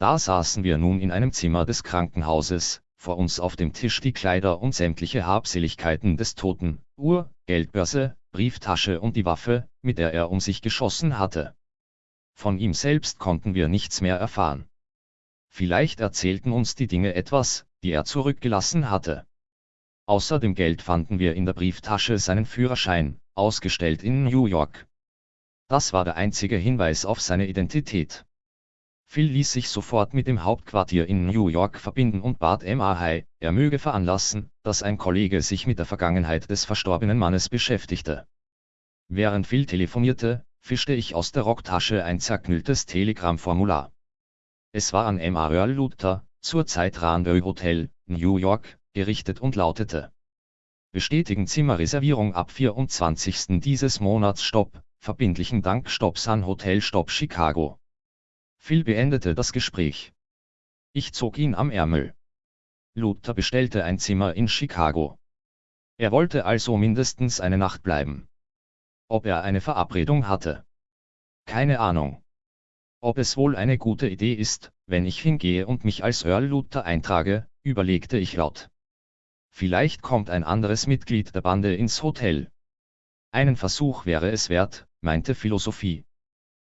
Da saßen wir nun in einem Zimmer des Krankenhauses, vor uns auf dem Tisch die Kleider und sämtliche Habseligkeiten des Toten, Uhr, Geldbörse, Brieftasche und die Waffe, mit der er um sich geschossen hatte. Von ihm selbst konnten wir nichts mehr erfahren. Vielleicht erzählten uns die Dinge etwas, die er zurückgelassen hatte. Außer dem Geld fanden wir in der Brieftasche seinen Führerschein, ausgestellt in New York. Das war der einzige Hinweis auf seine Identität. Phil ließ sich sofort mit dem Hauptquartier in New York verbinden und bat MAHI, er möge veranlassen, dass ein Kollege sich mit der Vergangenheit des verstorbenen Mannes beschäftigte. Während Phil telefonierte, fischte ich aus der Rocktasche ein zerknülltes Telegrammformular. Es war an Emma Earl Luther, zurzeit Randall Hotel, New York, gerichtet und lautete. Bestätigen Zimmerreservierung ab 24. dieses Monats Stopp, verbindlichen Dank Stopp Sun Hotel Stopp Chicago. Phil beendete das Gespräch. Ich zog ihn am Ärmel. Luther bestellte ein Zimmer in Chicago. Er wollte also mindestens eine Nacht bleiben. Ob er eine Verabredung hatte? Keine Ahnung. Ob es wohl eine gute Idee ist, wenn ich hingehe und mich als Earl Luther eintrage, überlegte ich laut. Vielleicht kommt ein anderes Mitglied der Bande ins Hotel. Einen Versuch wäre es wert, meinte Philosophie.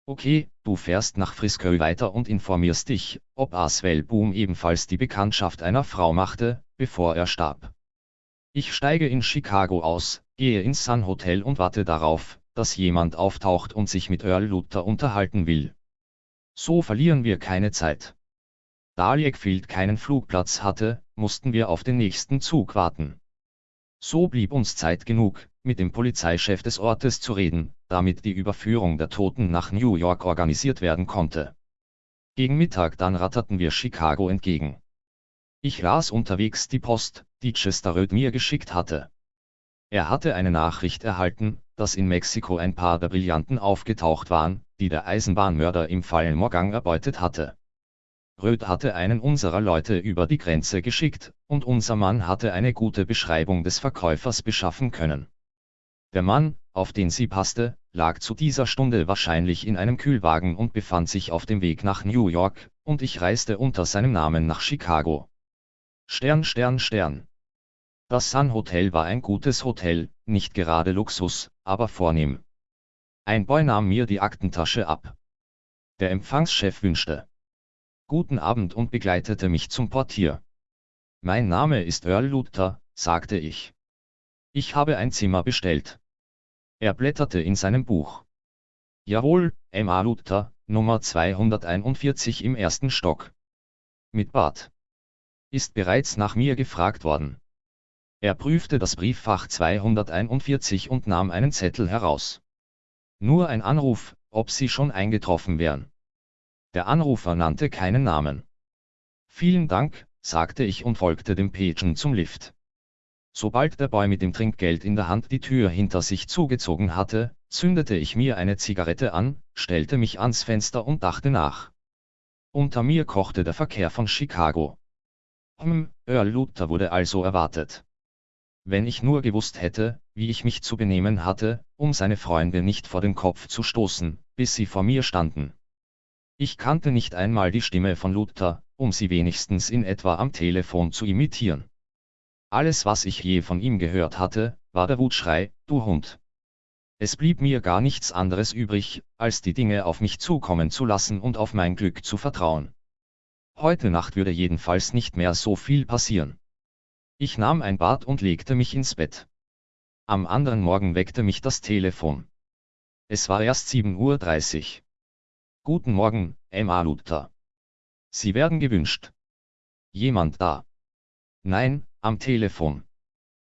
Okay, du fährst nach Frisco weiter und informierst dich, ob Aswell Boom ebenfalls die Bekanntschaft einer Frau machte, bevor er starb. Ich steige in Chicago aus, gehe ins Sun Hotel und warte darauf, dass jemand auftaucht und sich mit Earl Luther unterhalten will. So verlieren wir keine Zeit. Da Liegfield keinen Flugplatz hatte, mussten wir auf den nächsten Zug warten. So blieb uns Zeit genug, mit dem Polizeichef des Ortes zu reden, damit die Überführung der Toten nach New York organisiert werden konnte. Gegen Mittag dann ratterten wir Chicago entgegen. Ich las unterwegs die Post, die Chester Röd mir geschickt hatte. Er hatte eine Nachricht erhalten, dass in Mexiko ein paar der Brillanten aufgetaucht waren, die der Eisenbahnmörder im Fall Morgang erbeutet hatte. Röd hatte einen unserer Leute über die Grenze geschickt, und unser Mann hatte eine gute Beschreibung des Verkäufers beschaffen können. Der Mann, auf den sie passte, lag zu dieser Stunde wahrscheinlich in einem Kühlwagen und befand sich auf dem Weg nach New York, und ich reiste unter seinem Namen nach Chicago. Stern Stern Stern. Das Sun Hotel war ein gutes Hotel, nicht gerade Luxus, aber vornehm. Ein Boy nahm mir die Aktentasche ab. Der Empfangschef wünschte Guten Abend und begleitete mich zum Portier. Mein Name ist Earl Luther, sagte ich. Ich habe ein Zimmer bestellt. Er blätterte in seinem Buch. Jawohl, M.A. Luther, Nummer 241 im ersten Stock. Mit Bart. Ist bereits nach mir gefragt worden. Er prüfte das Brieffach 241 und nahm einen Zettel heraus. Nur ein Anruf, ob Sie schon eingetroffen wären. Der Anrufer nannte keinen Namen. Vielen Dank, sagte ich und folgte dem Pagen zum Lift. Sobald der Boy mit dem Trinkgeld in der Hand die Tür hinter sich zugezogen hatte, zündete ich mir eine Zigarette an, stellte mich ans Fenster und dachte nach. Unter mir kochte der Verkehr von Chicago. Hm, Earl Luther wurde also erwartet. Wenn ich nur gewusst hätte, wie ich mich zu benehmen hatte, um seine Freunde nicht vor den Kopf zu stoßen, bis sie vor mir standen. Ich kannte nicht einmal die Stimme von Luther, um sie wenigstens in etwa am Telefon zu imitieren. Alles was ich je von ihm gehört hatte, war der Wutschrei, du Hund. Es blieb mir gar nichts anderes übrig, als die Dinge auf mich zukommen zu lassen und auf mein Glück zu vertrauen. Heute Nacht würde jedenfalls nicht mehr so viel passieren. Ich nahm ein Bad und legte mich ins Bett. Am anderen Morgen weckte mich das Telefon. Es war erst 7.30 Uhr. Guten Morgen, Emma Luther. Sie werden gewünscht. Jemand da? Nein, am Telefon.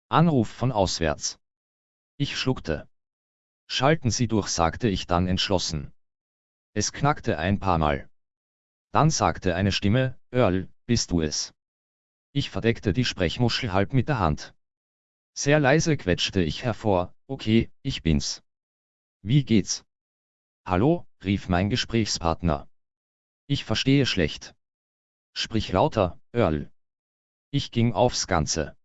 Anruf von auswärts. Ich schluckte. Schalten Sie durch, sagte ich dann entschlossen. Es knackte ein paar Mal. Dann sagte eine Stimme, Earl, bist du es? Ich verdeckte die Sprechmuschel halb mit der Hand. Sehr leise quetschte ich hervor, okay, ich bin's. Wie geht's? Hallo, rief mein Gesprächspartner. Ich verstehe schlecht. Sprich lauter, Earl. Ich ging aufs Ganze.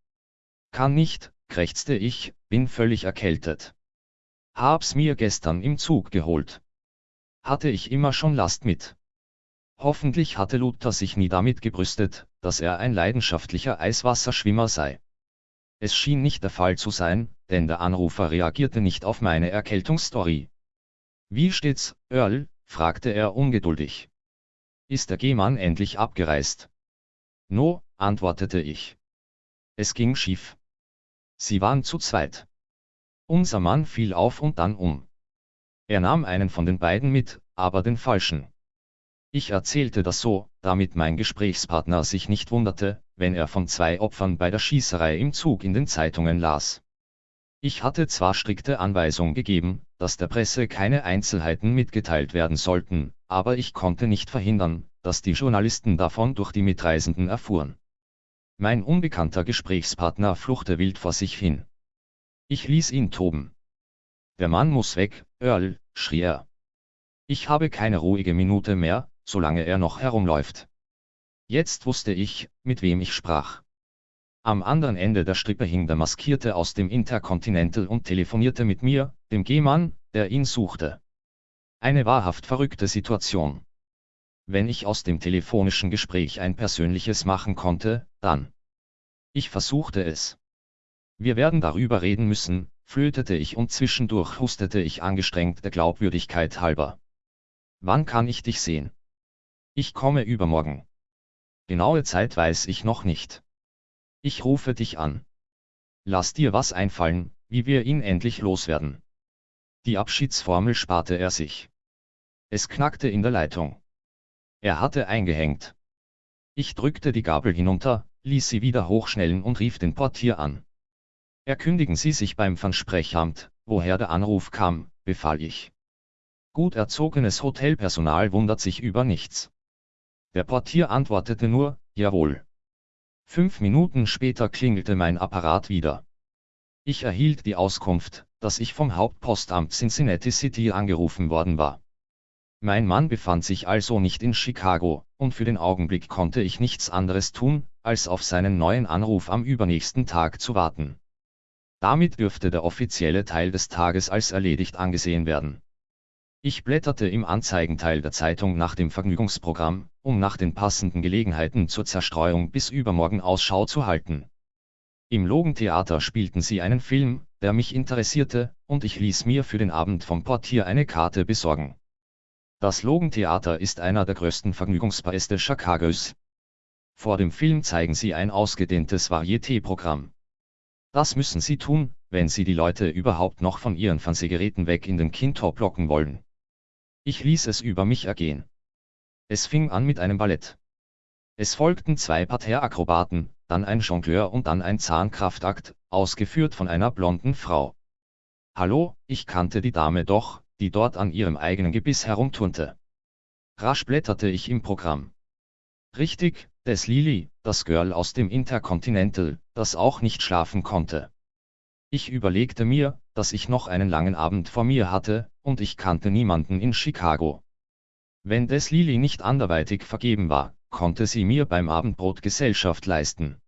Kann nicht, krächzte ich, bin völlig erkältet. Hab's mir gestern im Zug geholt. Hatte ich immer schon Last mit. Hoffentlich hatte Luther sich nie damit gebrüstet, dass er ein leidenschaftlicher Eiswasserschwimmer sei. Es schien nicht der Fall zu sein, denn der Anrufer reagierte nicht auf meine Erkältungsstory. Wie steht's, Earl? fragte er ungeduldig. Ist der Gehmann endlich abgereist? No, antwortete ich. Es ging schief. Sie waren zu zweit. Unser Mann fiel auf und dann um. Er nahm einen von den beiden mit, aber den falschen. Ich erzählte das so, damit mein Gesprächspartner sich nicht wunderte, wenn er von zwei Opfern bei der Schießerei im Zug in den Zeitungen las. Ich hatte zwar strikte Anweisung gegeben, dass der Presse keine Einzelheiten mitgeteilt werden sollten, aber ich konnte nicht verhindern, dass die Journalisten davon durch die Mitreisenden erfuhren. Mein unbekannter Gesprächspartner fluchte wild vor sich hin. Ich ließ ihn toben. Der Mann muss weg, Earl, schrie er. Ich habe keine ruhige Minute mehr, solange er noch herumläuft. Jetzt wusste ich, mit wem ich sprach. Am anderen Ende der Strippe hing der Maskierte aus dem Intercontinental und telefonierte mit mir, dem Gehmann, der ihn suchte. Eine wahrhaft verrückte Situation. Wenn ich aus dem telefonischen Gespräch ein persönliches machen konnte, dann. Ich versuchte es. Wir werden darüber reden müssen, flötete ich und zwischendurch hustete ich angestrengt der Glaubwürdigkeit halber. Wann kann ich dich sehen? Ich komme übermorgen. Genaue Zeit weiß ich noch nicht. Ich rufe dich an. Lass dir was einfallen, wie wir ihn endlich loswerden. Die Abschiedsformel sparte er sich. Es knackte in der Leitung. Er hatte eingehängt. Ich drückte die Gabel hinunter, ließ sie wieder hochschnellen und rief den Portier an. Erkündigen Sie sich beim Versprechamt, woher der Anruf kam, befahl ich. Gut erzogenes Hotelpersonal wundert sich über nichts. Der Portier antwortete nur, jawohl. Fünf Minuten später klingelte mein Apparat wieder. Ich erhielt die Auskunft, dass ich vom Hauptpostamt Cincinnati City angerufen worden war. Mein Mann befand sich also nicht in Chicago, und für den Augenblick konnte ich nichts anderes tun, als auf seinen neuen Anruf am übernächsten Tag zu warten. Damit dürfte der offizielle Teil des Tages als erledigt angesehen werden. Ich blätterte im Anzeigenteil der Zeitung nach dem Vergnügungsprogramm, um nach den passenden Gelegenheiten zur Zerstreuung bis übermorgen Ausschau zu halten. Im Logentheater spielten sie einen Film, der mich interessierte, und ich ließ mir für den Abend vom Portier eine Karte besorgen. Das Logentheater ist einer der größten Vergnügungspaläste Chicagos. Vor dem Film zeigen sie ein ausgedehntes Varieté-Programm. Das müssen sie tun, wenn sie die Leute überhaupt noch von ihren Fernsehgeräten weg in den Kindtop locken wollen. Ich ließ es über mich ergehen. Es fing an mit einem Ballett. Es folgten zwei Parterre-Akrobaten, dann ein Jongleur und dann ein Zahnkraftakt, ausgeführt von einer blonden Frau. Hallo, ich kannte die Dame doch, die dort an ihrem eigenen Gebiss herumturnte. Rasch blätterte ich im Programm. Richtig, des Lily, das Girl aus dem Intercontinental, das auch nicht schlafen konnte. Ich überlegte mir, dass ich noch einen langen Abend vor mir hatte, und ich kannte niemanden in Chicago. Wenn Des Lily nicht anderweitig vergeben war, konnte sie mir beim Abendbrot Gesellschaft leisten.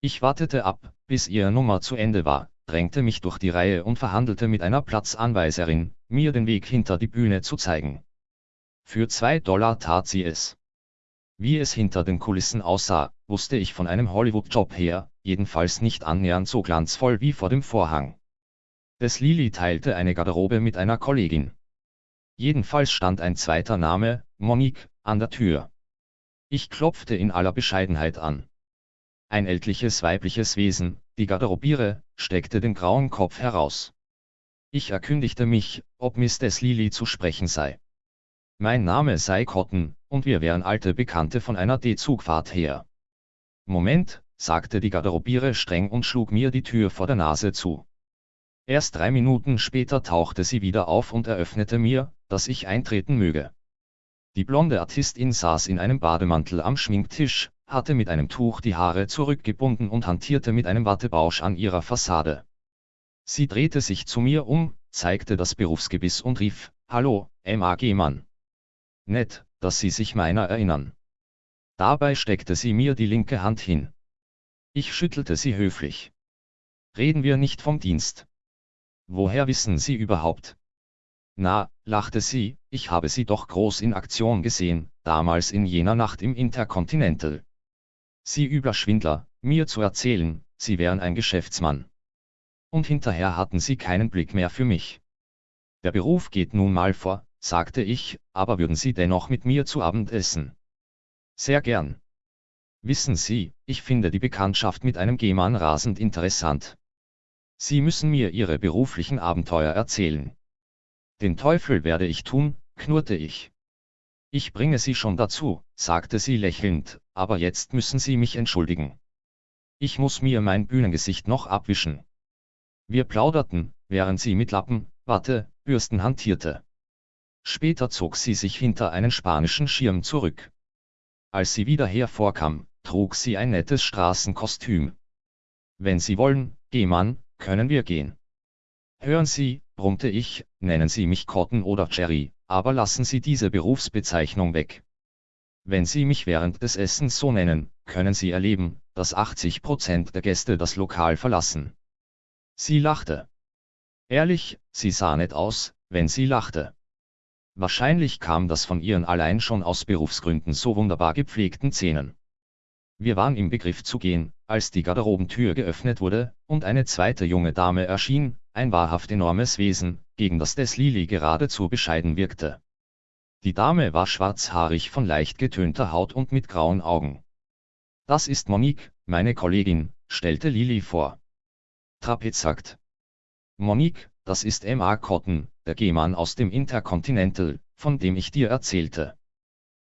Ich wartete ab, bis ihre Nummer zu Ende war, drängte mich durch die Reihe und verhandelte mit einer Platzanweiserin, mir den Weg hinter die Bühne zu zeigen. Für zwei Dollar tat sie es. Wie es hinter den Kulissen aussah, wusste ich von einem Hollywood-Job her, jedenfalls nicht annähernd so glanzvoll wie vor dem Vorhang. Des Lily teilte eine Garderobe mit einer Kollegin. Jedenfalls stand ein zweiter Name, Monique, an der Tür. Ich klopfte in aller Bescheidenheit an. Ein ältliches weibliches Wesen, die Garderobiere, steckte den grauen Kopf heraus. Ich erkündigte mich, ob Des Lily zu sprechen sei. Mein Name sei Cotton, und wir wären alte Bekannte von einer D-Zugfahrt her. Moment, sagte die Garderobiere streng und schlug mir die Tür vor der Nase zu. Erst drei Minuten später tauchte sie wieder auf und eröffnete mir, dass ich eintreten möge. Die blonde Artistin saß in einem Bademantel am Schminktisch, hatte mit einem Tuch die Haare zurückgebunden und hantierte mit einem Wattebausch an ihrer Fassade. Sie drehte sich zu mir um, zeigte das Berufsgebiss und rief, Hallo, M.A.G. Mann. Nett, dass Sie sich meiner erinnern. Dabei steckte sie mir die linke Hand hin. Ich schüttelte sie höflich. Reden wir nicht vom Dienst. Woher wissen Sie überhaupt? Na, lachte sie, ich habe Sie doch groß in Aktion gesehen, damals in jener Nacht im Intercontinental. Sie übler Schwindler, mir zu erzählen, Sie wären ein Geschäftsmann. Und hinterher hatten Sie keinen Blick mehr für mich. Der Beruf geht nun mal vor, sagte ich, aber würden Sie dennoch mit mir zu Abend essen? Sehr gern. Wissen Sie, ich finde die Bekanntschaft mit einem Gehmann rasend interessant. Sie müssen mir Ihre beruflichen Abenteuer erzählen. Den Teufel werde ich tun, knurrte ich. Ich bringe Sie schon dazu, sagte sie lächelnd, aber jetzt müssen Sie mich entschuldigen. Ich muss mir mein Bühnengesicht noch abwischen. Wir plauderten, während sie mit Lappen, Watte, Bürsten hantierte. Später zog sie sich hinter einen spanischen Schirm zurück. Als sie wieder hervorkam, trug sie ein nettes Straßenkostüm. Wenn Sie wollen, Gehmann, können wir gehen. Hören Sie, brummte ich, nennen Sie mich Cotton oder Jerry, aber lassen Sie diese Berufsbezeichnung weg. Wenn Sie mich während des Essens so nennen, können Sie erleben, dass 80% der Gäste das Lokal verlassen. Sie lachte. Ehrlich, sie sah nett aus, wenn sie lachte. Wahrscheinlich kam das von ihren allein schon aus Berufsgründen so wunderbar gepflegten Zähnen. Wir waren im Begriff zu gehen, als die Garderobentür geöffnet wurde, und eine zweite junge Dame erschien, ein wahrhaft enormes Wesen, gegen das des Lili geradezu bescheiden wirkte. Die Dame war schwarzhaarig von leicht getönter Haut und mit grauen Augen. Das ist Monique, meine Kollegin, stellte Lili vor. Trapez sagt. Monique, das ist M.A. Cotton, der Gehmann aus dem Intercontinental, von dem ich dir erzählte.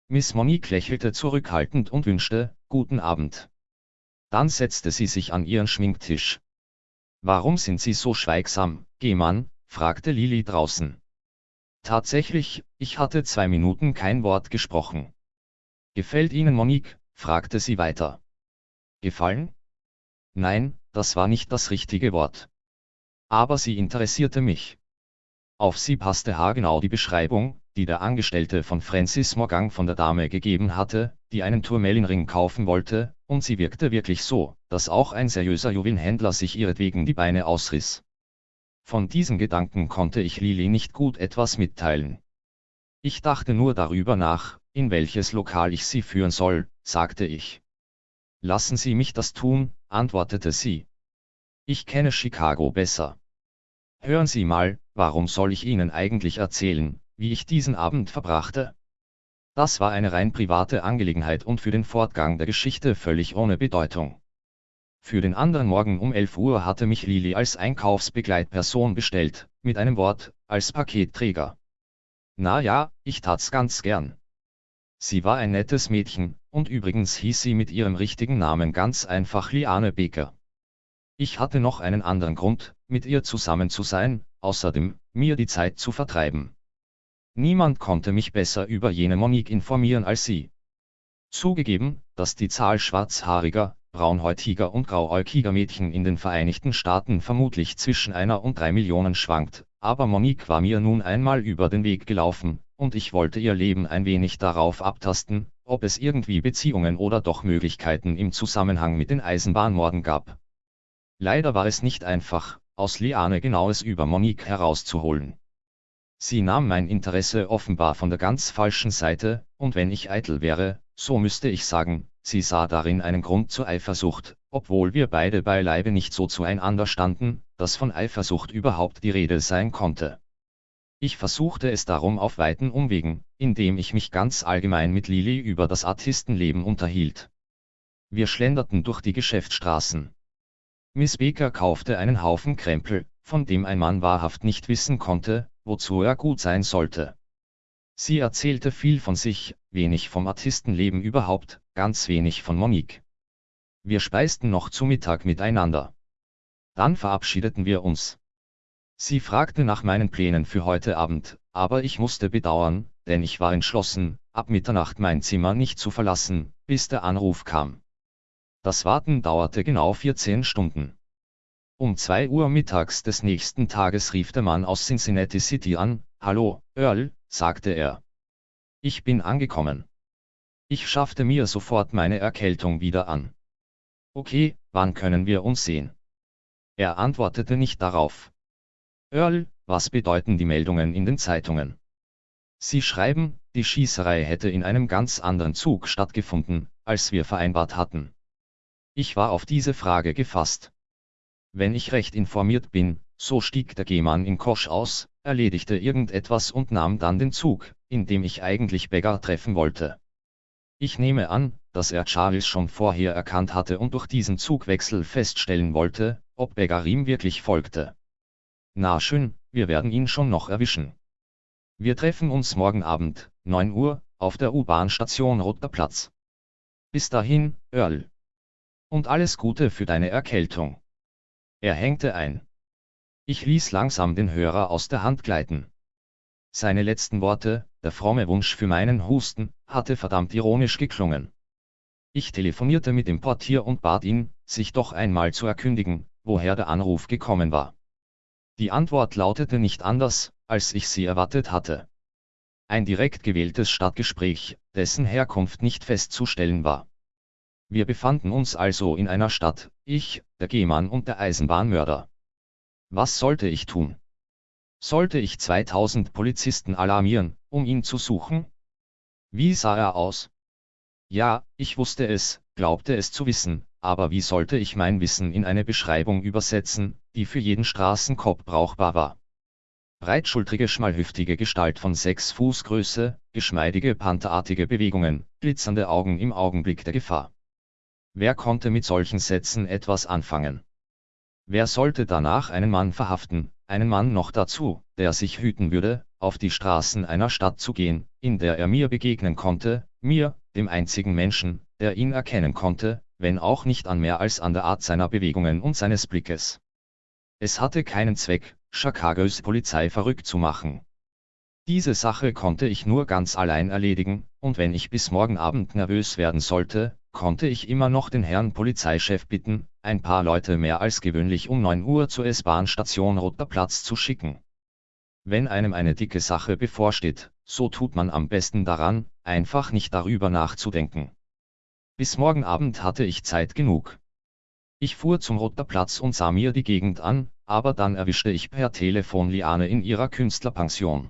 Miss Monique lächelte zurückhaltend und wünschte, guten Abend. Dann setzte sie sich an ihren Schminktisch. Warum sind Sie so schweigsam, Gehmann? fragte Lili draußen. Tatsächlich, ich hatte zwei Minuten kein Wort gesprochen. Gefällt Ihnen Monique? fragte sie weiter. Gefallen? Nein, das war nicht das richtige Wort. Aber sie interessierte mich. Auf sie passte haargenau die Beschreibung, die der Angestellte von Francis Morgan von der Dame gegeben hatte, die einen Turmelinring kaufen wollte, und sie wirkte wirklich so, dass auch ein seriöser Juwelenhändler sich ihretwegen die Beine ausriss. Von diesen Gedanken konnte ich Lili nicht gut etwas mitteilen. Ich dachte nur darüber nach, in welches Lokal ich sie führen soll, sagte ich. Lassen Sie mich das tun, antwortete sie. Ich kenne Chicago besser. Hören Sie mal, warum soll ich Ihnen eigentlich erzählen, wie ich diesen Abend verbrachte? Das war eine rein private Angelegenheit und für den Fortgang der Geschichte völlig ohne Bedeutung. Für den anderen Morgen um 11 Uhr hatte mich Lili als Einkaufsbegleitperson bestellt, mit einem Wort, als Paketträger. Na ja, ich tat's ganz gern. Sie war ein nettes Mädchen, und übrigens hieß sie mit ihrem richtigen Namen ganz einfach Liane Becker. Ich hatte noch einen anderen Grund, mit ihr zusammen zu sein, außerdem, mir die Zeit zu vertreiben. Niemand konnte mich besser über jene Monique informieren als sie. Zugegeben, dass die Zahl schwarzhaariger, braunhäutiger und grauäugiger Mädchen in den Vereinigten Staaten vermutlich zwischen einer und drei Millionen schwankt, aber Monique war mir nun einmal über den Weg gelaufen, und ich wollte ihr Leben ein wenig darauf abtasten, ob es irgendwie Beziehungen oder doch Möglichkeiten im Zusammenhang mit den Eisenbahnmorden gab. Leider war es nicht einfach, aus Liane genaues über Monique herauszuholen. Sie nahm mein Interesse offenbar von der ganz falschen Seite, und wenn ich eitel wäre, so müsste ich sagen, sie sah darin einen Grund zur Eifersucht, obwohl wir beide beileibe nicht so zueinander standen, dass von Eifersucht überhaupt die Rede sein konnte. Ich versuchte es darum auf weiten Umwegen, indem ich mich ganz allgemein mit Lili über das Artistenleben unterhielt. Wir schlenderten durch die Geschäftsstraßen. Miss Baker kaufte einen Haufen Krempel, von dem ein Mann wahrhaft nicht wissen konnte, wozu er gut sein sollte. Sie erzählte viel von sich, wenig vom Artistenleben überhaupt, ganz wenig von Monique. Wir speisten noch zu Mittag miteinander. Dann verabschiedeten wir uns. Sie fragte nach meinen Plänen für heute Abend, aber ich musste bedauern, denn ich war entschlossen, ab Mitternacht mein Zimmer nicht zu verlassen, bis der Anruf kam. Das Warten dauerte genau 14 Stunden. Um 2 Uhr mittags des nächsten Tages rief der Mann aus Cincinnati City an, Hallo, Earl, sagte er. Ich bin angekommen. Ich schaffte mir sofort meine Erkältung wieder an. Okay, wann können wir uns sehen? Er antwortete nicht darauf. Earl, was bedeuten die Meldungen in den Zeitungen? Sie schreiben, die Schießerei hätte in einem ganz anderen Zug stattgefunden, als wir vereinbart hatten. Ich war auf diese Frage gefasst. Wenn ich recht informiert bin, so stieg der Gehmann in Kosch aus, erledigte irgendetwas und nahm dann den Zug, in dem ich eigentlich Beggar treffen wollte. Ich nehme an, dass er Charles schon vorher erkannt hatte und durch diesen Zugwechsel feststellen wollte, ob Beggar ihm wirklich folgte. Na schön, wir werden ihn schon noch erwischen. Wir treffen uns morgen Abend, 9 Uhr, auf der U-Bahn-Station Roter Platz. Bis dahin, Earl. Und alles Gute für deine Erkältung. Er hängte ein. Ich ließ langsam den Hörer aus der Hand gleiten. Seine letzten Worte, der fromme Wunsch für meinen Husten, hatte verdammt ironisch geklungen. Ich telefonierte mit dem Portier und bat ihn, sich doch einmal zu erkündigen, woher der Anruf gekommen war. Die Antwort lautete nicht anders, als ich sie erwartet hatte. Ein direkt gewähltes Stadtgespräch, dessen Herkunft nicht festzustellen war. Wir befanden uns also in einer Stadt, ich, der Gehmann und der Eisenbahnmörder. Was sollte ich tun? Sollte ich 2000 Polizisten alarmieren, um ihn zu suchen? Wie sah er aus? Ja, ich wusste es, glaubte es zu wissen, aber wie sollte ich mein Wissen in eine Beschreibung übersetzen, die für jeden Straßenkopf brauchbar war? Breitschultrige schmalhüftige Gestalt von sechs Fuß Größe, geschmeidige pantherartige Bewegungen, glitzernde Augen im Augenblick der Gefahr. Wer konnte mit solchen Sätzen etwas anfangen? Wer sollte danach einen Mann verhaften, einen Mann noch dazu, der sich hüten würde, auf die Straßen einer Stadt zu gehen, in der er mir begegnen konnte, mir, dem einzigen Menschen, der ihn erkennen konnte, wenn auch nicht an mehr als an der Art seiner Bewegungen und seines Blickes. Es hatte keinen Zweck, Chicagos Polizei verrückt zu machen. Diese Sache konnte ich nur ganz allein erledigen, und wenn ich bis morgen Abend nervös werden sollte, konnte ich immer noch den Herrn Polizeichef bitten, ein paar Leute mehr als gewöhnlich um 9 Uhr zur S-Bahn-Station Roter Platz zu schicken. Wenn einem eine dicke Sache bevorsteht, so tut man am besten daran, einfach nicht darüber nachzudenken. Bis morgen Abend hatte ich Zeit genug. Ich fuhr zum Roter Platz und sah mir die Gegend an, aber dann erwischte ich per Telefon Liane in ihrer Künstlerpension.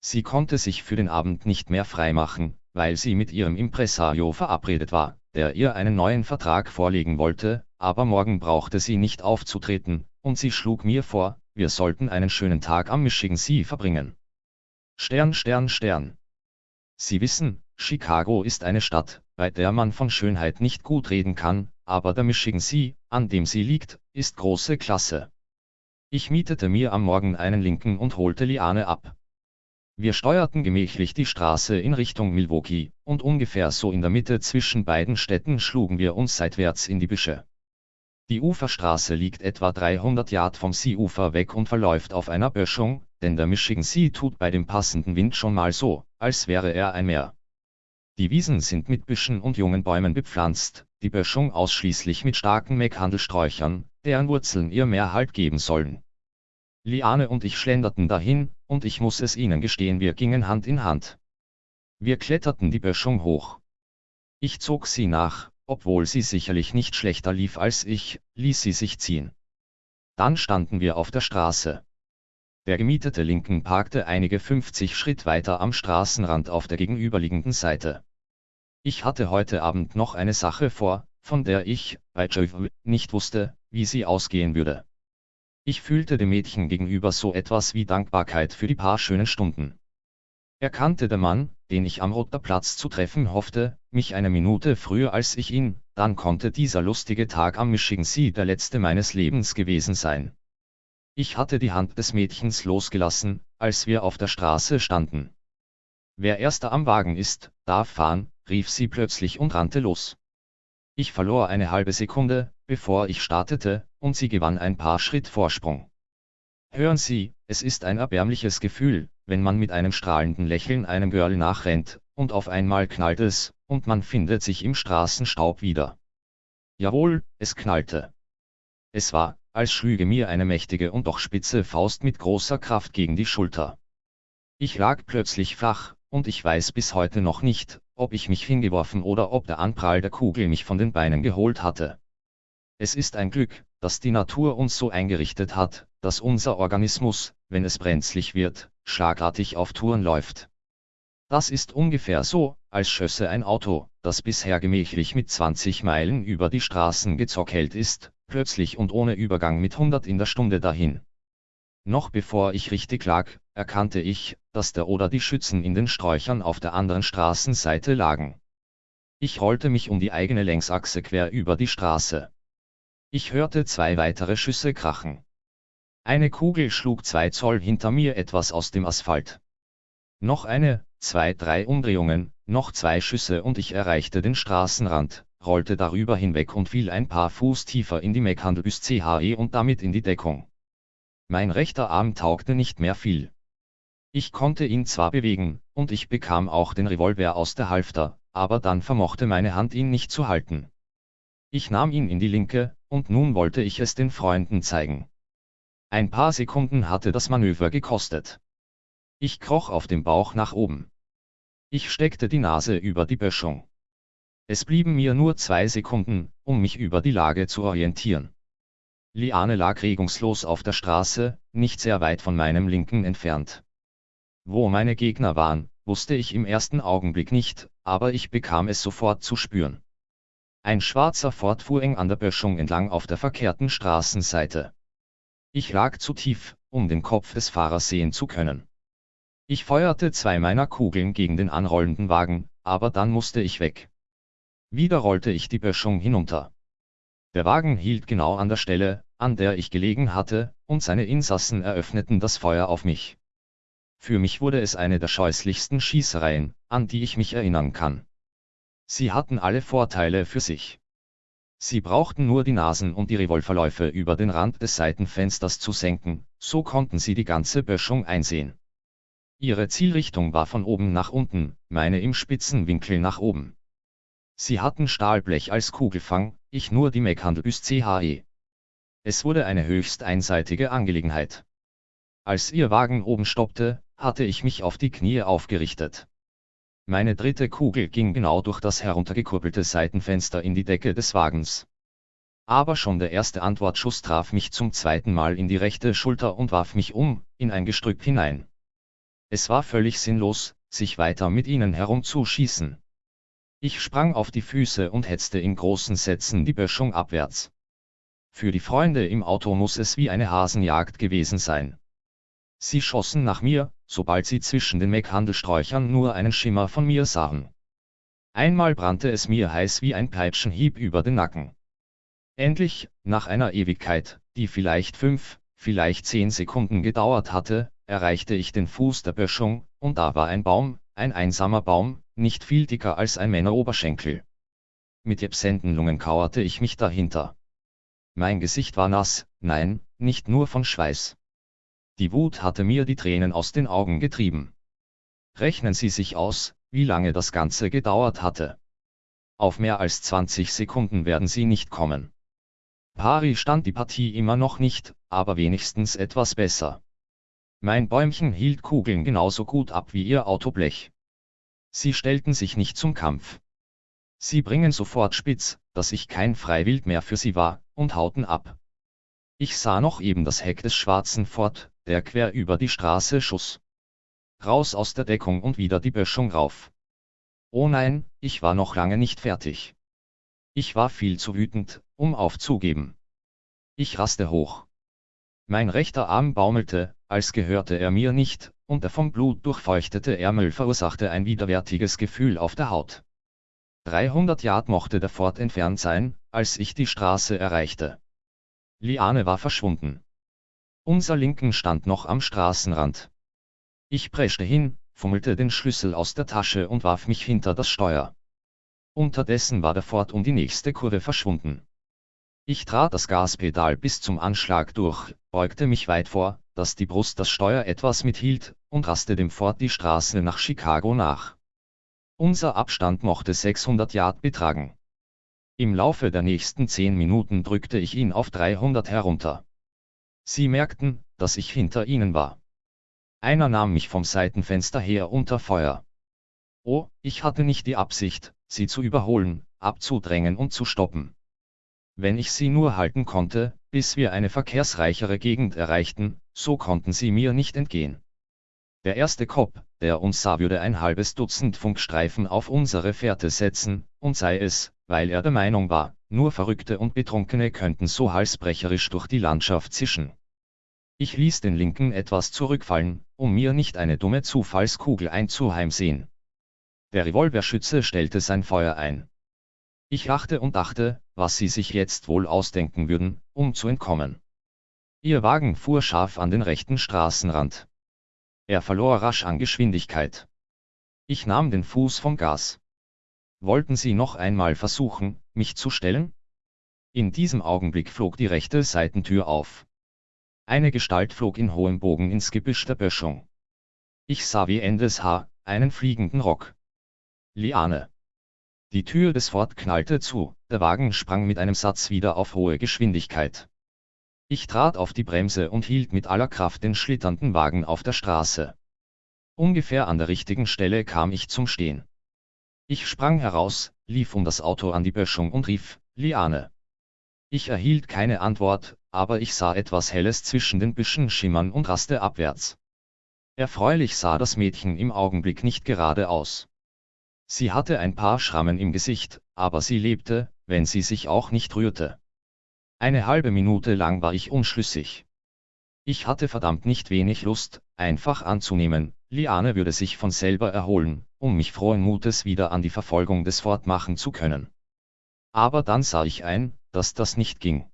Sie konnte sich für den Abend nicht mehr freimachen, weil sie mit ihrem Impresario verabredet war, der ihr einen neuen Vertrag vorlegen wollte, aber morgen brauchte sie nicht aufzutreten, und sie schlug mir vor, wir sollten einen schönen Tag am Michigan Sea verbringen. Stern, Stern, Stern. Sie wissen, Chicago ist eine Stadt, bei der man von Schönheit nicht gut reden kann, aber der Michigan Sea, an dem sie liegt, ist große Klasse. Ich mietete mir am Morgen einen Linken und holte Liane ab. Wir steuerten gemächlich die Straße in Richtung Milwaukee, und ungefähr so in der Mitte zwischen beiden Städten schlugen wir uns seitwärts in die Büsche. Die Uferstraße liegt etwa 300 Yard vom Seeufer weg und verläuft auf einer Böschung, denn der Michigan Sea tut bei dem passenden Wind schon mal so, als wäre er ein Meer. Die Wiesen sind mit Büschen und jungen Bäumen bepflanzt, die Böschung ausschließlich mit starken Meckhandelsträuchern, deren Wurzeln ihr mehr Halt geben sollen. Liane und ich schlenderten dahin, und ich muss es Ihnen gestehen, wir gingen Hand in Hand. Wir kletterten die Böschung hoch. Ich zog sie nach, obwohl sie sicherlich nicht schlechter lief als ich, ließ sie sich ziehen. Dann standen wir auf der Straße. Der gemietete Linken parkte einige 50 Schritt weiter am Straßenrand auf der gegenüberliegenden Seite. Ich hatte heute Abend noch eine Sache vor, von der ich, bei Joe, nicht wusste, wie sie ausgehen würde. Ich fühlte dem Mädchen gegenüber so etwas wie Dankbarkeit für die paar schönen Stunden. Erkannte der Mann, den ich am Roter Platz zu treffen hoffte, mich eine Minute früher als ich ihn, dann konnte dieser lustige Tag am Michigan Sea der letzte meines Lebens gewesen sein. Ich hatte die Hand des Mädchens losgelassen, als wir auf der Straße standen. Wer erster am Wagen ist, darf fahren, rief sie plötzlich und rannte los. Ich verlor eine halbe Sekunde, bevor ich startete, und sie gewann ein paar Schritt Vorsprung. Hören Sie, es ist ein erbärmliches Gefühl, wenn man mit einem strahlenden Lächeln einem Girl nachrennt, und auf einmal knallt es, und man findet sich im Straßenstaub wieder. Jawohl, es knallte. Es war, als schlüge mir eine mächtige und doch spitze Faust mit großer Kraft gegen die Schulter. Ich lag plötzlich flach, und ich weiß bis heute noch nicht, ob ich mich hingeworfen oder ob der Anprall der Kugel mich von den Beinen geholt hatte. Es ist ein Glück, dass die Natur uns so eingerichtet hat, dass unser Organismus, wenn es brenzlig wird, schlagartig auf Touren läuft. Das ist ungefähr so, als schösse ein Auto, das bisher gemächlich mit 20 Meilen über die Straßen gezockelt ist, plötzlich und ohne Übergang mit 100 in der Stunde dahin. Noch bevor ich richtig lag, erkannte ich, dass der oder die Schützen in den Sträuchern auf der anderen Straßenseite lagen. Ich rollte mich um die eigene Längsachse quer über die Straße. Ich hörte zwei weitere Schüsse krachen. Eine Kugel schlug zwei Zoll hinter mir etwas aus dem Asphalt. Noch eine, zwei, drei Umdrehungen, noch zwei Schüsse und ich erreichte den Straßenrand, rollte darüber hinweg und fiel ein paar Fuß tiefer in die Meckhandelbüs CHE und damit in die Deckung. Mein rechter Arm taugte nicht mehr viel. Ich konnte ihn zwar bewegen, und ich bekam auch den Revolver aus der Halfter, aber dann vermochte meine Hand ihn nicht zu halten. Ich nahm ihn in die linke, und nun wollte ich es den Freunden zeigen. Ein paar Sekunden hatte das Manöver gekostet. Ich kroch auf dem Bauch nach oben. Ich steckte die Nase über die Böschung. Es blieben mir nur zwei Sekunden, um mich über die Lage zu orientieren. Liane lag regungslos auf der Straße, nicht sehr weit von meinem Linken entfernt. Wo meine Gegner waren, wusste ich im ersten Augenblick nicht, aber ich bekam es sofort zu spüren. Ein schwarzer Ford fuhr eng an der Böschung entlang auf der verkehrten Straßenseite. Ich lag zu tief, um den Kopf des Fahrers sehen zu können. Ich feuerte zwei meiner Kugeln gegen den anrollenden Wagen, aber dann musste ich weg. Wieder rollte ich die Böschung hinunter. Der Wagen hielt genau an der Stelle, an der ich gelegen hatte, und seine Insassen eröffneten das Feuer auf mich. Für mich wurde es eine der scheußlichsten Schießereien, an die ich mich erinnern kann. Sie hatten alle Vorteile für sich. Sie brauchten nur die Nasen und die Revolverläufe über den Rand des Seitenfensters zu senken, so konnten sie die ganze Böschung einsehen. Ihre Zielrichtung war von oben nach unten, meine im spitzen Winkel nach oben. Sie hatten Stahlblech als Kugelfang, ich nur die Meckhandelbüs CHE. Es wurde eine höchst einseitige Angelegenheit. Als ihr Wagen oben stoppte, hatte ich mich auf die Knie aufgerichtet. Meine dritte Kugel ging genau durch das heruntergekurbelte Seitenfenster in die Decke des Wagens. Aber schon der erste Antwortschuss traf mich zum zweiten Mal in die rechte Schulter und warf mich um, in ein Gestrüpp hinein. Es war völlig sinnlos, sich weiter mit ihnen herumzuschießen. Ich sprang auf die Füße und hetzte in großen Sätzen die Böschung abwärts. Für die Freunde im Auto muss es wie eine Hasenjagd gewesen sein. Sie schossen nach mir, sobald sie zwischen den Meckhandelsträuchern nur einen Schimmer von mir sahen. Einmal brannte es mir heiß wie ein Peitschenhieb über den Nacken. Endlich, nach einer Ewigkeit, die vielleicht fünf, vielleicht zehn Sekunden gedauert hatte, erreichte ich den Fuß der Böschung, und da war ein Baum, ein einsamer Baum, nicht viel dicker als ein Männeroberschenkel. Mit jepsenden Lungen kauerte ich mich dahinter. Mein Gesicht war nass, nein, nicht nur von Schweiß. Die Wut hatte mir die Tränen aus den Augen getrieben. Rechnen Sie sich aus, wie lange das Ganze gedauert hatte. Auf mehr als 20 Sekunden werden Sie nicht kommen. Pari stand die Partie immer noch nicht, aber wenigstens etwas besser. Mein Bäumchen hielt Kugeln genauso gut ab wie ihr Autoblech. Sie stellten sich nicht zum Kampf. Sie bringen sofort spitz, dass ich kein Freiwild mehr für sie war, und hauten ab. Ich sah noch eben das Heck des schwarzen Ford, der quer über die Straße schoss. Raus aus der Deckung und wieder die Böschung rauf. Oh nein, ich war noch lange nicht fertig. Ich war viel zu wütend, um aufzugeben. Ich raste hoch. Mein rechter Arm baumelte, als gehörte er mir nicht, und der vom Blut durchfeuchtete Ärmel verursachte ein widerwärtiges Gefühl auf der Haut. 300 Yard mochte der Fort entfernt sein, als ich die Straße erreichte. Liane war verschwunden. Unser Linken stand noch am Straßenrand. Ich preschte hin, fummelte den Schlüssel aus der Tasche und warf mich hinter das Steuer. Unterdessen war der Fort um die nächste Kurve verschwunden. Ich trat das Gaspedal bis zum Anschlag durch, beugte mich weit vor, dass die Brust das Steuer etwas mithielt, und raste dem Ford die Straße nach Chicago nach. Unser Abstand mochte 600 Yard betragen. Im Laufe der nächsten 10 Minuten drückte ich ihn auf 300 herunter. Sie merkten, dass ich hinter ihnen war. Einer nahm mich vom Seitenfenster her unter Feuer. Oh, ich hatte nicht die Absicht, sie zu überholen, abzudrängen und zu stoppen. Wenn ich sie nur halten konnte, bis wir eine verkehrsreichere Gegend erreichten, so konnten sie mir nicht entgehen. Der erste Kopf, der uns sah würde ein halbes Dutzend Funkstreifen auf unsere Fährte setzen, und sei es, weil er der Meinung war, nur Verrückte und Betrunkene könnten so halsbrecherisch durch die Landschaft zischen. Ich ließ den linken etwas zurückfallen, um mir nicht eine dumme Zufallskugel einzuheimsehen. Der Revolverschütze stellte sein Feuer ein. Ich lachte und dachte, was sie sich jetzt wohl ausdenken würden, um zu entkommen. Ihr Wagen fuhr scharf an den rechten Straßenrand. Er verlor rasch an Geschwindigkeit. Ich nahm den Fuß vom Gas. Wollten Sie noch einmal versuchen, mich zu stellen? In diesem Augenblick flog die rechte Seitentür auf. Eine Gestalt flog in hohem Bogen ins Gebüsch der Böschung. Ich sah wie Endes Haar, einen fliegenden Rock. Liane. Die Tür des Ford knallte zu, der Wagen sprang mit einem Satz wieder auf hohe Geschwindigkeit. Ich trat auf die Bremse und hielt mit aller Kraft den schlitternden Wagen auf der Straße. Ungefähr an der richtigen Stelle kam ich zum Stehen. Ich sprang heraus, lief um das Auto an die Böschung und rief, Liane. Ich erhielt keine Antwort, aber ich sah etwas Helles zwischen den Büschen schimmern und raste abwärts. Erfreulich sah das Mädchen im Augenblick nicht gerade aus. Sie hatte ein paar Schrammen im Gesicht, aber sie lebte, wenn sie sich auch nicht rührte. Eine halbe Minute lang war ich unschlüssig. Ich hatte verdammt nicht wenig Lust, einfach anzunehmen, Liane würde sich von selber erholen, um mich frohen Mutes wieder an die Verfolgung des Fort machen zu können. Aber dann sah ich ein, dass das nicht ging.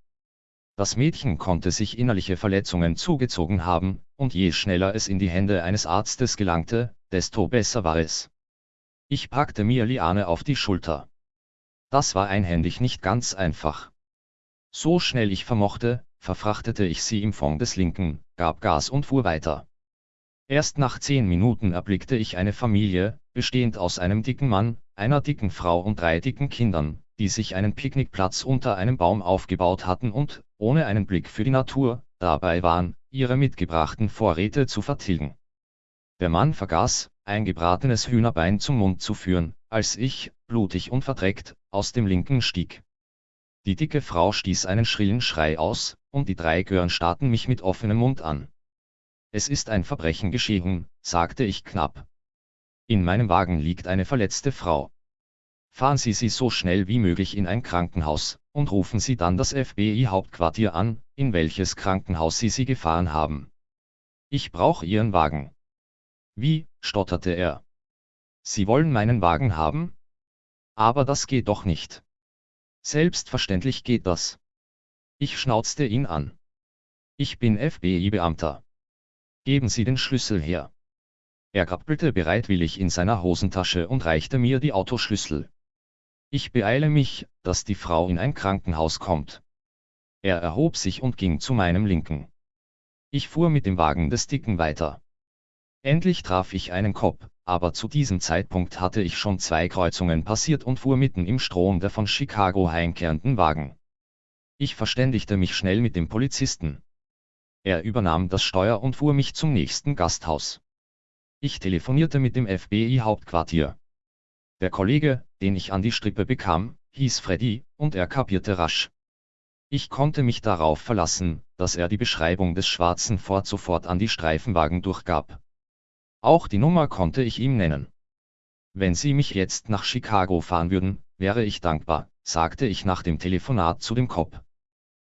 Das Mädchen konnte sich innerliche Verletzungen zugezogen haben, und je schneller es in die Hände eines Arztes gelangte, desto besser war es. Ich packte mir Liane auf die Schulter. Das war einhändig nicht ganz einfach. So schnell ich vermochte, verfrachtete ich sie im Fond des linken, gab Gas und fuhr weiter. Erst nach zehn Minuten erblickte ich eine Familie, bestehend aus einem dicken Mann, einer dicken Frau und drei dicken Kindern, die sich einen Picknickplatz unter einem Baum aufgebaut hatten und, ohne einen Blick für die Natur, dabei waren, ihre mitgebrachten Vorräte zu vertilgen. Der Mann vergaß, ein gebratenes Hühnerbein zum Mund zu führen, als ich, blutig und verdreckt, aus dem linken stieg. Die dicke Frau stieß einen schrillen Schrei aus, und die drei Gören starrten mich mit offenem Mund an. Es ist ein Verbrechen geschehen, sagte ich knapp. In meinem Wagen liegt eine verletzte Frau. Fahren Sie sie so schnell wie möglich in ein Krankenhaus, und rufen Sie dann das FBI-Hauptquartier an, in welches Krankenhaus Sie sie gefahren haben. Ich brauche Ihren Wagen. Wie, stotterte er. Sie wollen meinen Wagen haben? Aber das geht doch nicht. Selbstverständlich geht das. Ich schnauzte ihn an. Ich bin FBI-Beamter. Geben Sie den Schlüssel her. Er krabbelte bereitwillig in seiner Hosentasche und reichte mir die Autoschlüssel. Ich beeile mich, dass die Frau in ein Krankenhaus kommt. Er erhob sich und ging zu meinem Linken. Ich fuhr mit dem Wagen des Dicken weiter. Endlich traf ich einen Kopf, aber zu diesem Zeitpunkt hatte ich schon zwei Kreuzungen passiert und fuhr mitten im Strom der von Chicago heimkehrenden Wagen. Ich verständigte mich schnell mit dem Polizisten. Er übernahm das Steuer und fuhr mich zum nächsten Gasthaus. Ich telefonierte mit dem FBI-Hauptquartier. Der Kollege, den ich an die Strippe bekam, hieß Freddy, und er kapierte rasch. Ich konnte mich darauf verlassen, dass er die Beschreibung des schwarzen Ford sofort an die Streifenwagen durchgab. Auch die Nummer konnte ich ihm nennen. Wenn Sie mich jetzt nach Chicago fahren würden, wäre ich dankbar, sagte ich nach dem Telefonat zu dem Cop.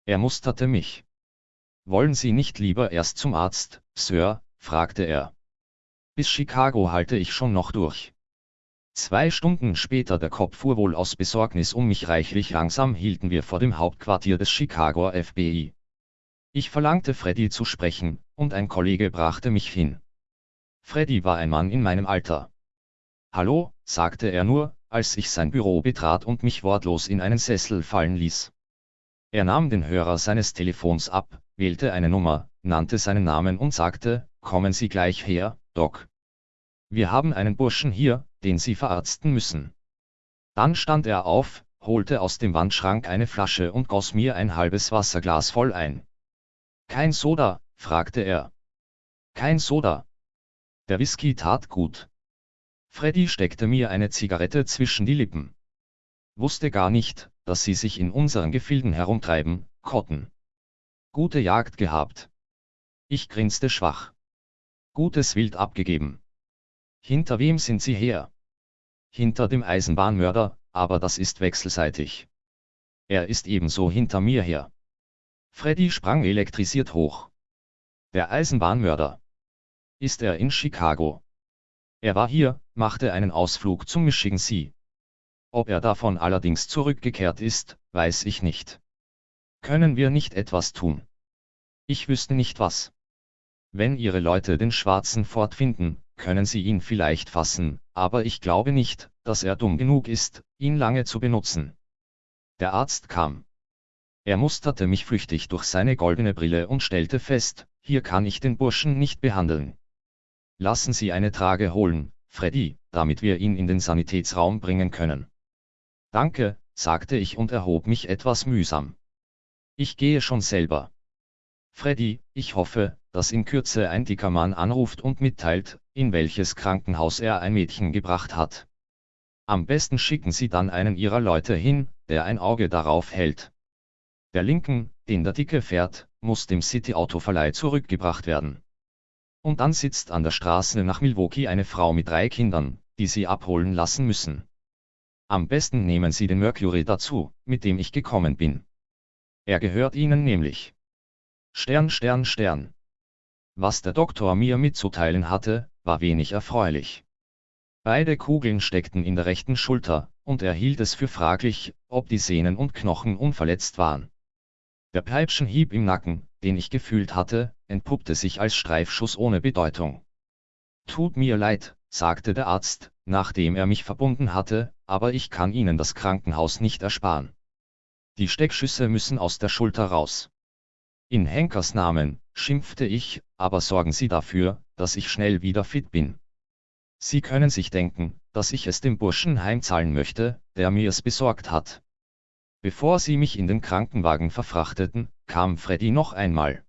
Er musterte mich. Wollen Sie nicht lieber erst zum Arzt, Sir? fragte er. Bis Chicago halte ich schon noch durch. Zwei Stunden später der Cop fuhr wohl aus Besorgnis um mich reichlich langsam hielten wir vor dem Hauptquartier des Chicago FBI. Ich verlangte Freddy zu sprechen, und ein Kollege brachte mich hin. Freddy war ein Mann in meinem Alter. Hallo, sagte er nur, als ich sein Büro betrat und mich wortlos in einen Sessel fallen ließ. Er nahm den Hörer seines Telefons ab, wählte eine Nummer, nannte seinen Namen und sagte, kommen Sie gleich her, Doc. Wir haben einen Burschen hier, den Sie verarzten müssen. Dann stand er auf, holte aus dem Wandschrank eine Flasche und goss mir ein halbes Wasserglas voll ein. Kein Soda, fragte er. Kein Soda, der Whisky tat gut. Freddy steckte mir eine Zigarette zwischen die Lippen. Wusste gar nicht, dass sie sich in unseren Gefilden herumtreiben, Cotton. Gute Jagd gehabt. Ich grinste schwach. gutes Wild abgegeben. Hinter wem sind Sie her? Hinter dem Eisenbahnmörder, aber das ist wechselseitig. Er ist ebenso hinter mir her. Freddy sprang elektrisiert hoch. Der Eisenbahnmörder. Ist er in Chicago? Er war hier, machte einen Ausflug zum Michigan Sea. Ob er davon allerdings zurückgekehrt ist, weiß ich nicht. Können wir nicht etwas tun? Ich wüsste nicht was. Wenn Ihre Leute den Schwarzen fortfinden, können Sie ihn vielleicht fassen, aber ich glaube nicht, dass er dumm genug ist, ihn lange zu benutzen. Der Arzt kam. Er musterte mich flüchtig durch seine goldene Brille und stellte fest, hier kann ich den Burschen nicht behandeln. Lassen Sie eine Trage holen, Freddy, damit wir ihn in den Sanitätsraum bringen können. Danke, sagte ich und erhob mich etwas mühsam. Ich gehe schon selber. Freddy, ich hoffe, dass in Kürze ein dicker Mann anruft und mitteilt, in welches Krankenhaus er ein Mädchen gebracht hat. Am besten schicken Sie dann einen Ihrer Leute hin, der ein Auge darauf hält. Der Linken, den der Dicke fährt, muss dem City-Autoverleih zurückgebracht werden. Und dann sitzt an der Straße nach Milwaukee eine Frau mit drei Kindern, die sie abholen lassen müssen. Am besten nehmen Sie den Mercury dazu, mit dem ich gekommen bin. Er gehört Ihnen nämlich. Stern, Stern, Stern. Was der Doktor mir mitzuteilen hatte, war wenig erfreulich. Beide Kugeln steckten in der rechten Schulter, und er hielt es für fraglich, ob die Sehnen und Knochen unverletzt waren. Der Peitschenhieb im Nacken, den ich gefühlt hatte, entpuppte sich als Streifschuss ohne Bedeutung. Tut mir leid, sagte der Arzt, nachdem er mich verbunden hatte, aber ich kann Ihnen das Krankenhaus nicht ersparen. Die Steckschüsse müssen aus der Schulter raus. In Henkers Namen, schimpfte ich, aber sorgen Sie dafür, dass ich schnell wieder fit bin. Sie können sich denken, dass ich es dem Burschen heimzahlen möchte, der mir es besorgt hat. Bevor sie mich in den Krankenwagen verfrachteten, kam Freddy noch einmal.